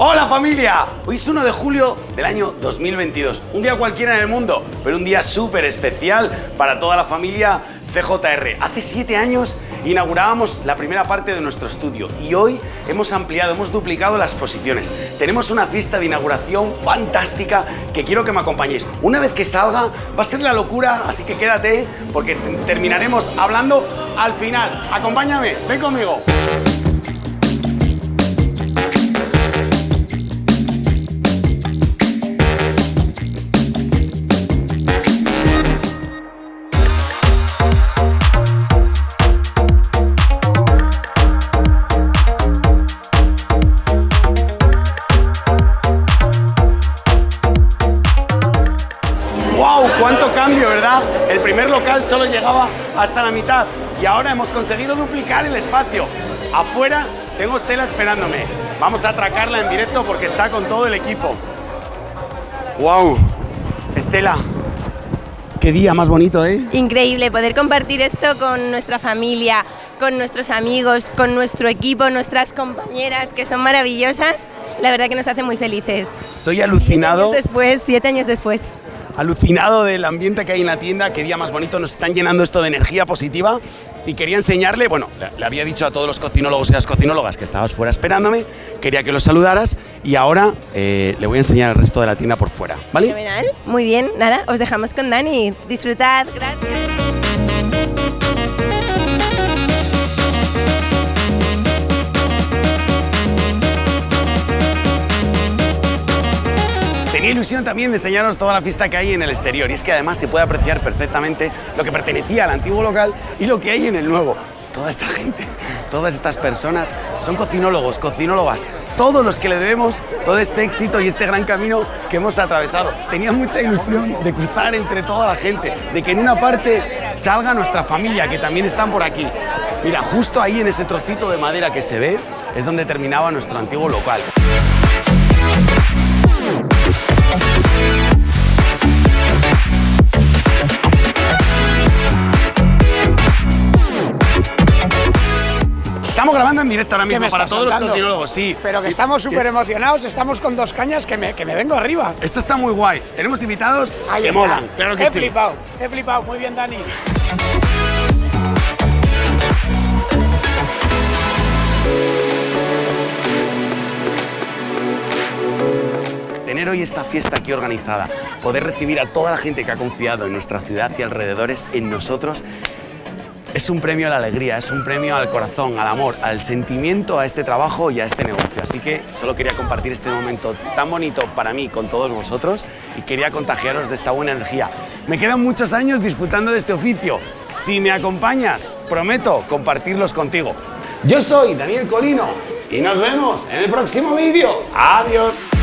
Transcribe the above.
Hola familia, hoy es 1 de julio del año 2022, un día cualquiera en el mundo, pero un día súper especial para toda la familia CJR. Hace siete años inaugurábamos la primera parte de nuestro estudio y hoy hemos ampliado, hemos duplicado las posiciones. Tenemos una fiesta de inauguración fantástica que quiero que me acompañéis. Una vez que salga va a ser la locura, así que quédate porque terminaremos hablando al final. Acompáñame, ven conmigo. Cambio, ¿verdad? El primer local solo llegaba hasta la mitad y ahora hemos conseguido duplicar el espacio. Afuera tengo Estela esperándome. Vamos a atracarla en directo porque está con todo el equipo. ¡Wow! Estela, qué día más bonito, ¿eh? Increíble poder compartir esto con nuestra familia, con nuestros amigos, con nuestro equipo, nuestras compañeras que son maravillosas. La verdad que nos hace muy felices. Estoy alucinado. Siete años después, siete años después alucinado del ambiente que hay en la tienda, qué día más bonito, nos están llenando esto de energía positiva y quería enseñarle, bueno, le, había dicho a todos los cocinólogos y las cocinólogas que estabas fuera esperándome, quería que los saludaras y ahora eh, le voy a enseñar el resto de la tienda por fuera, ¿vale? Muy bien, nada, os dejamos con Dani, disfrutad, gracias. Ilusión también de enseñaros toda la fiesta que hay en el exterior y es que además se puede apreciar perfectamente lo que pertenecía al antiguo local y lo que hay en el nuevo. Toda esta gente, todas estas personas son cocinólogos, cocinólogas, todos los que le debemos todo este éxito y este gran camino que hemos atravesado. Tenía mucha ilusión de cruzar entre toda la gente, de que en una parte salga nuestra familia, que también están por aquí. Mira, justo ahí en ese trocito de madera que se ve es donde terminaba nuestro antiguo local. Estamos grabando en directo ahora mismo para todos los cocinólogos, sí. Pero que estamos súper emocionados, estamos con dos cañas que me, que me vengo arriba. Esto está muy guay. Tenemos invitados que molan, claro que he sí. He flipado, he flipado. Muy bien, Dani. Tener hoy esta fiesta aquí organizada, poder recibir a toda la gente que ha confiado en nuestra ciudad y alrededores, en nosotros, es un premio a la alegría, es un premio al corazón, al amor, al sentimiento, a este trabajo y a este negocio. Así que solo quería compartir este momento tan bonito para mí con todos vosotros y quería contagiaros de esta buena energía. Me quedan muchos años disfrutando de este oficio. Si me acompañas, prometo compartirlos contigo. Yo soy Daniel Colino y nos vemos en el próximo vídeo. Adiós.